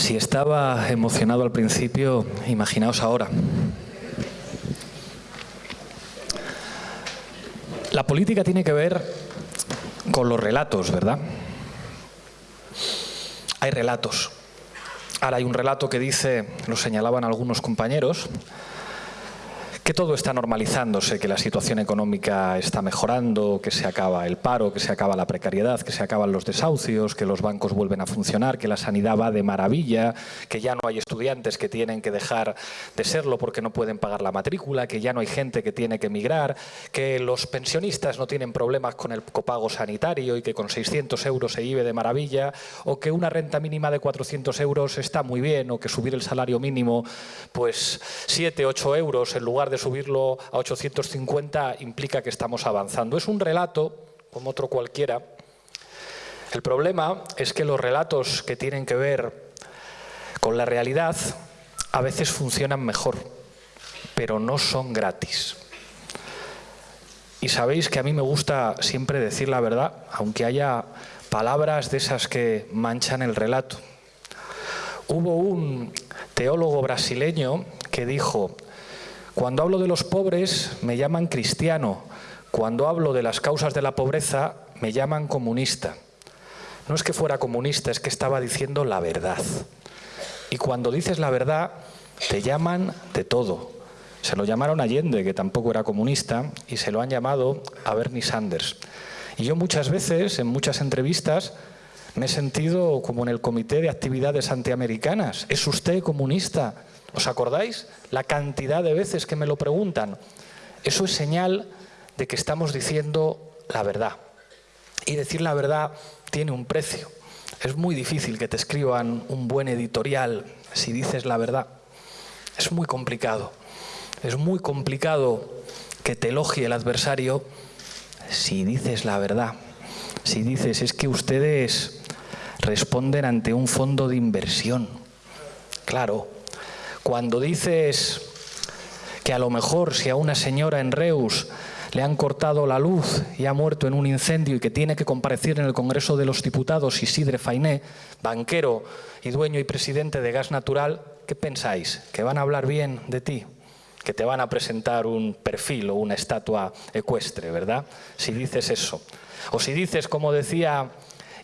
Si estaba emocionado al principio, imaginaos ahora. La política tiene que ver con los relatos, ¿verdad? Hay relatos. Ahora hay un relato que dice, lo señalaban algunos compañeros, que todo está normalizándose, que la situación económica está mejorando, que se acaba el paro, que se acaba la precariedad, que se acaban los desahucios, que los bancos vuelven a funcionar, que la sanidad va de maravilla, que ya no hay estudiantes que tienen que dejar de serlo porque no pueden pagar la matrícula, que ya no hay gente que tiene que emigrar, que los pensionistas no tienen problemas con el copago sanitario y que con 600 euros se vive de maravilla, o que una renta mínima de 400 euros está muy bien, o que subir el salario mínimo pues 7, 8 euros en lugar de subirlo a 850 implica que estamos avanzando. Es un relato, como otro cualquiera. El problema es que los relatos que tienen que ver con la realidad a veces funcionan mejor, pero no son gratis. Y sabéis que a mí me gusta siempre decir la verdad, aunque haya palabras de esas que manchan el relato. Hubo un teólogo brasileño que dijo, cuando hablo de los pobres me llaman cristiano, cuando hablo de las causas de la pobreza me llaman comunista. No es que fuera comunista, es que estaba diciendo la verdad. Y cuando dices la verdad, te llaman de todo. Se lo llamaron Allende, que tampoco era comunista, y se lo han llamado a Bernie Sanders. Y yo muchas veces, en muchas entrevistas, me he sentido como en el Comité de Actividades Antiamericanas. ¿Es usted comunista? ¿Os acordáis? La cantidad de veces que me lo preguntan. Eso es señal de que estamos diciendo la verdad. Y decir la verdad tiene un precio. Es muy difícil que te escriban un buen editorial si dices la verdad. Es muy complicado. Es muy complicado que te elogie el adversario si dices la verdad. Si dices, es que ustedes responden ante un fondo de inversión. Claro, cuando dices que a lo mejor si a una señora en Reus le han cortado la luz y ha muerto en un incendio y que tiene que comparecer en el Congreso de los Diputados Isidre Fainé, banquero y dueño y presidente de Gas Natural, ¿qué pensáis? ¿Que van a hablar bien de ti? Que te van a presentar un perfil o una estatua ecuestre, ¿verdad? Si dices eso. O si dices, como decía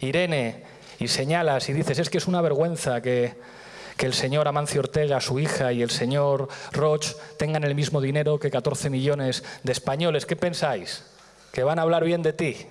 Irene, y señalas y dices, es que es una vergüenza que que el señor Amancio Ortega, su hija, y el señor Roch tengan el mismo dinero que 14 millones de españoles. ¿Qué pensáis? ¿Que van a hablar bien de ti?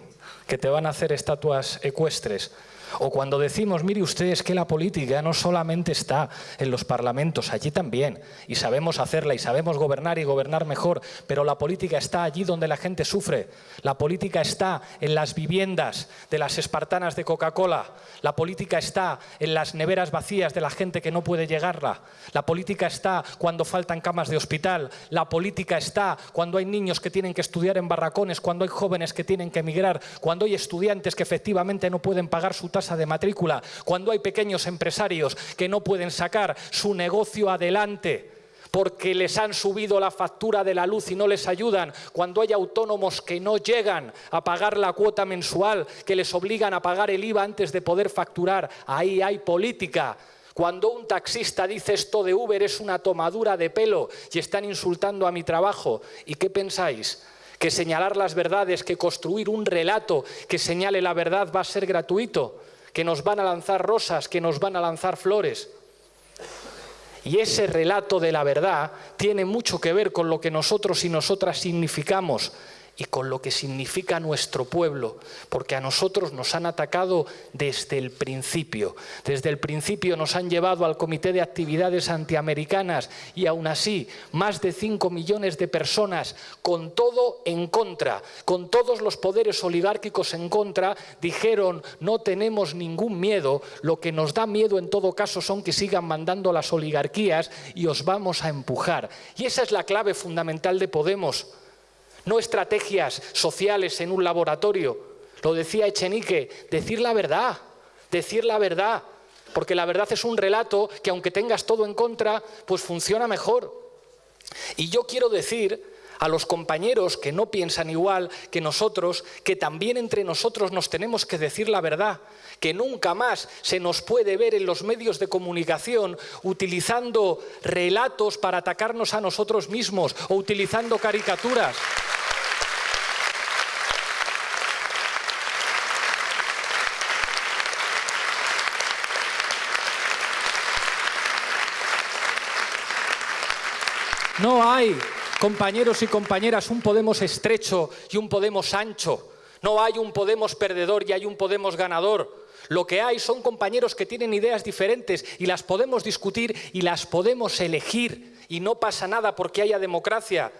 ¿Que te van a hacer estatuas ecuestres? O cuando decimos, mire ustedes que la política no solamente está en los parlamentos, allí también, y sabemos hacerla, y sabemos gobernar y gobernar mejor, pero la política está allí donde la gente sufre. La política está en las viviendas de las espartanas de Coca-Cola. La política está en las neveras vacías de la gente que no puede llegarla. La política está cuando faltan camas de hospital. La política está cuando hay niños que tienen que estudiar en barracones, cuando hay jóvenes que tienen que emigrar, cuando hay estudiantes que efectivamente no pueden pagar su tasa de matrícula, cuando hay pequeños empresarios que no pueden sacar su negocio adelante porque les han subido la factura de la luz y no les ayudan, cuando hay autónomos que no llegan a pagar la cuota mensual, que les obligan a pagar el IVA antes de poder facturar, ahí hay política. Cuando un taxista dice esto de Uber es una tomadura de pelo y están insultando a mi trabajo, ¿y qué pensáis? que señalar las verdades, que construir un relato que señale la verdad va a ser gratuito que nos van a lanzar rosas, que nos van a lanzar flores. Y ese relato de la verdad tiene mucho que ver con lo que nosotros y nosotras significamos y con lo que significa nuestro pueblo, porque a nosotros nos han atacado desde el principio. Desde el principio nos han llevado al Comité de Actividades Antiamericanas y aún así más de 5 millones de personas con todo en contra, con todos los poderes oligárquicos en contra, dijeron no tenemos ningún miedo, lo que nos da miedo en todo caso son que sigan mandando las oligarquías y os vamos a empujar. Y esa es la clave fundamental de Podemos no estrategias sociales en un laboratorio. Lo decía Echenique, decir la verdad, decir la verdad, porque la verdad es un relato que aunque tengas todo en contra, pues funciona mejor. Y yo quiero decir a los compañeros que no piensan igual que nosotros, que también entre nosotros nos tenemos que decir la verdad, que nunca más se nos puede ver en los medios de comunicación utilizando relatos para atacarnos a nosotros mismos o utilizando caricaturas. No hay compañeros y compañeras, un Podemos estrecho y un Podemos ancho. No hay un Podemos perdedor y hay un Podemos ganador. Lo que hay son compañeros que tienen ideas diferentes y las podemos discutir y las podemos elegir. Y no pasa nada porque haya democracia.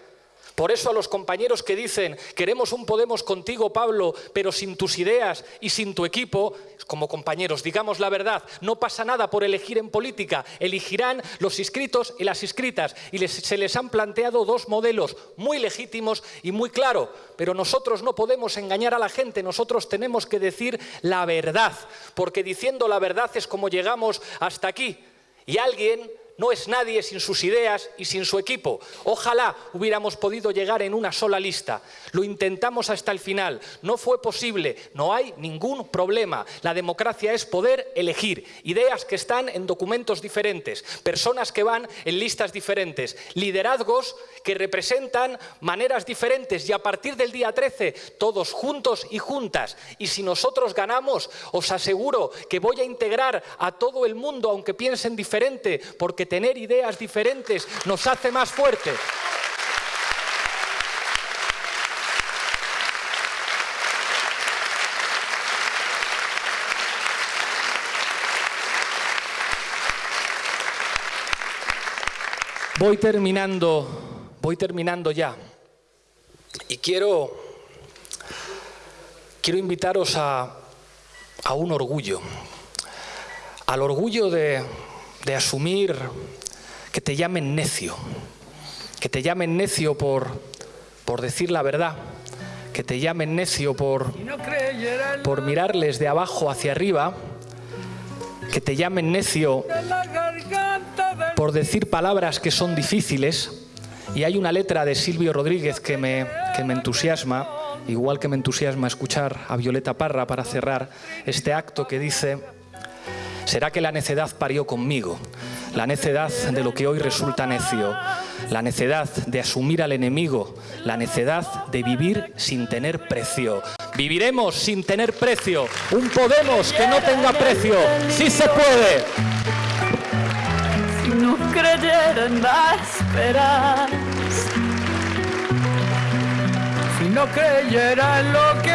Por eso a los compañeros que dicen, queremos un Podemos contigo, Pablo, pero sin tus ideas y sin tu equipo, como compañeros, digamos la verdad, no pasa nada por elegir en política, elegirán los inscritos y las inscritas, y se les han planteado dos modelos muy legítimos y muy claros, pero nosotros no podemos engañar a la gente, nosotros tenemos que decir la verdad, porque diciendo la verdad es como llegamos hasta aquí, y alguien no es nadie sin sus ideas y sin su equipo. Ojalá hubiéramos podido llegar en una sola lista. Lo intentamos hasta el final. No fue posible. No hay ningún problema. La democracia es poder elegir ideas que están en documentos diferentes, personas que van en listas diferentes, liderazgos que representan maneras diferentes y a partir del día 13 todos juntos y juntas. Y si nosotros ganamos, os aseguro que voy a integrar a todo el mundo aunque piensen diferente porque tener ideas diferentes nos hace más fuertes. Voy terminando, voy terminando ya. Y quiero, quiero invitaros a, a un orgullo, al orgullo de, de asumir que te llamen necio, que te llamen necio por, por decir la verdad, que te llamen necio por, por mirarles de abajo hacia arriba, que te llamen necio por decir palabras que son difíciles. Y hay una letra de Silvio Rodríguez que me, que me entusiasma, igual que me entusiasma escuchar a Violeta Parra para cerrar este acto que dice será que la necedad parió conmigo, la necedad de lo que hoy resulta necio, la necedad de asumir al enemigo, la necedad de vivir sin tener precio. Viviremos sin tener precio, un Podemos que no tenga precio, sí se puede. Si no creyera en la esperanza, si no creyera en lo que